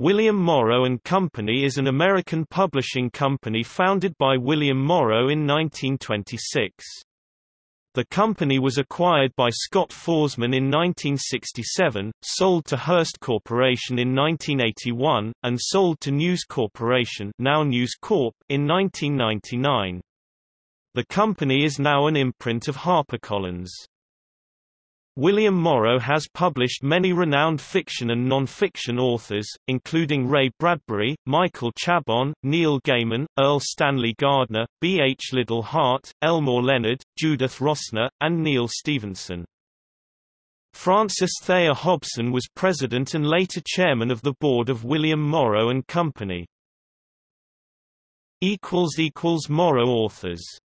William Morrow and Company is an American publishing company founded by William Morrow in 1926. The company was acquired by Scott Foresman in 1967, sold to Hearst Corporation in 1981, and sold to News Corporation now News Corp in 1999. The company is now an imprint of HarperCollins. William Morrow has published many renowned fiction and non-fiction authors, including Ray Bradbury, Michael Chabon, Neil Gaiman, Erle Stanley Gardner, B. H. Liddell Hart, Elmore Leonard, Judith Rossner, and Neal Stephenson. Francis Thayer Hobson was president and later chairman of the board of William Morrow and Company. Morrow authors